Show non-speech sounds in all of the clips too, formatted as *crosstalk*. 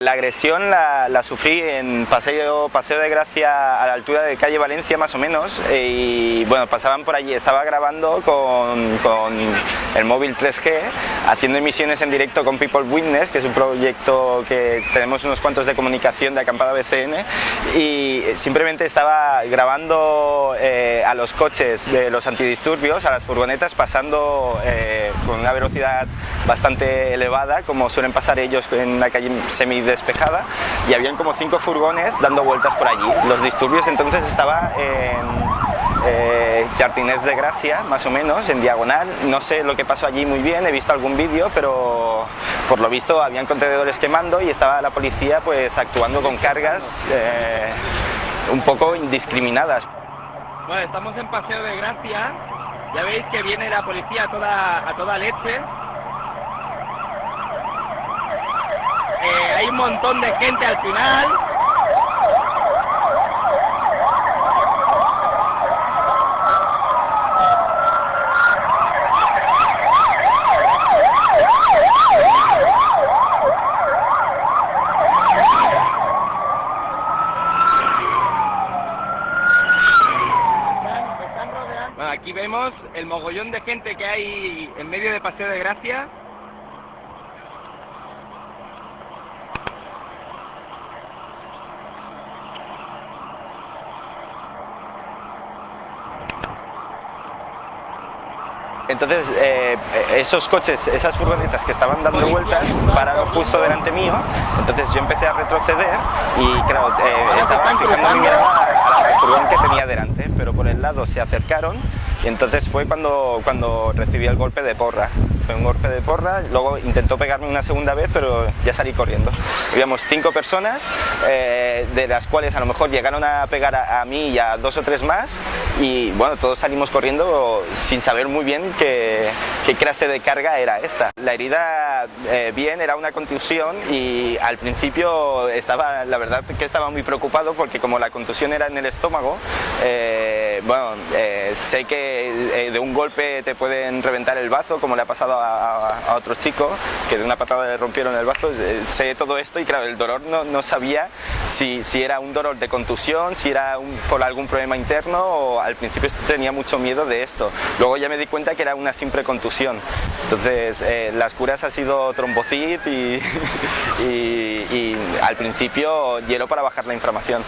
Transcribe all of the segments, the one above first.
La agresión la, la, sufrí en paseo, paseo de Gracia a la altura de calle Valencia más o menos y bueno, pasaban por allí, estaba grabando con, con, el móvil 3G haciendo emisiones en directo con People Witness que es un proyecto que tenemos unos cuantos de comunicación de acampada BCN y simplemente estaba grabando eh, a los coches de los antidisturbios, a las furgonetas pasando eh, con una velocidad bastante elevada como suelen pasar ellos en la calle semi despejada y habían como cinco furgones dando vueltas por allí. Los disturbios entonces estaban en eh, Jardines de Gracia, más o menos, en diagonal. No sé lo que pasó allí muy bien, he visto algún vídeo, pero por lo visto habían contenedores quemando y estaba la policía pues actuando con cargas eh, un poco indiscriminadas. Bueno, estamos en Paseo de Gracia, ya veis que viene la policía a toda, a toda leche, Eh, hay un montón de gente al final. Aquí vemos el mogollón de gente que hay en medio de Paseo de Gracia. Entonces, eh, esos coches, esas furgonetas que estaban dando vueltas pararon justo delante mío, entonces yo empecé a retroceder y claro, eh, estaba fijando mi mirada al furgón que tenía delante, pero por el lado se acercaron. Y entonces fue cuando, cuando recibí el golpe de porra. Un golpe de porra, luego intentó pegarme una segunda vez, pero ya salí corriendo. Habíamos cinco personas, eh, de las cuales a lo mejor llegaron a pegar a, a, mí y a dos o tres más, y bueno, todos salimos corriendo sin saber muy bien qué, qué clase de carga era esta. La herida eh, bien, era una contusión y al principio estaba, la verdad que estaba muy preocupado porque como la contusión era en el estómago, eh, bueno, sé que de un golpe te pueden reventar el bazo, como le ha pasado a, a, a, otro chico, que de una patada le rompieron el bazo, eh, sé todo esto y claro, el dolor no, no sabía si, si, era un dolor de contusión, si era un, por algún problema interno o al principio tenía mucho miedo de esto. Luego ya me di cuenta que era una simple contusión. Entonces eh, las curas ha sido trombocit y, *laughs* y, y al principio hielo para bajar la inflamación.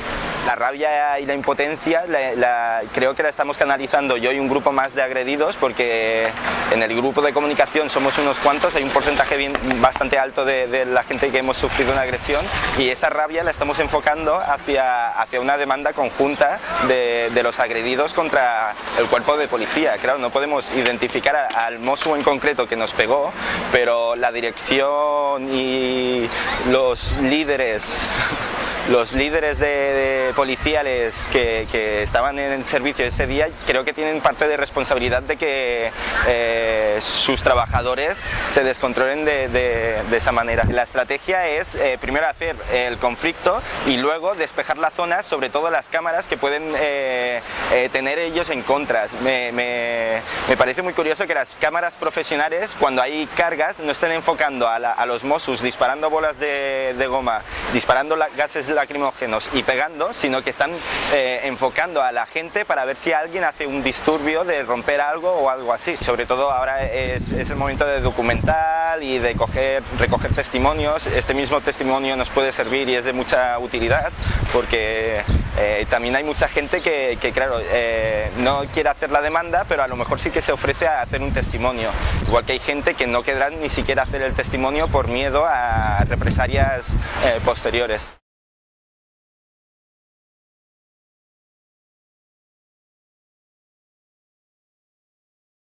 La rabia y la impotencia la, la, creo que la estamos canalizando yo y un grupo más de agredidos porque en el grupo de comunicación somos unos cuantos, hay un porcentaje bastante alto de, la gente que hemos sufrido una agresión y esa rabia la estamos enfocando hacia, hacia una demanda conjunta de, los agredidos contra el cuerpo de policía. Claro, no podemos identificar al Mosu en concreto que nos pegó, pero la dirección y los líderes los líderes de, de policiales que, que, estaban en servicio ese día creo que tienen parte de responsabilidad de que eh, sus trabajadores se descontrolen de, de, de, esa manera. La estrategia es eh, primero hacer el conflicto y luego despejar la zona, sobre todo las cámaras que pueden eh, eh tener ellos en contra. Me, me, me, parece muy curioso que las cámaras profesionales cuando hay cargas no estén enfocando a, la, a los Mossos disparando bolas de goma, disparando la, gases lacrimógenos y pegando, sino que están eh, enfocando a la gente para ver si alguien hace un disturbio de romper algo o algo así. Sobre todo ahora es, el momento de documental y de coger, recoger testimonios. Este mismo testimonio nos puede servir y es de mucha utilidad porque eh, también hay mucha gente que, que claro, eh, no quiere hacer la demanda, pero a lo mejor sí que se ofrece a hacer un testimonio. Igual que hay gente que no querrá ni siquiera hacer el testimonio por miedo a represalias posteriores.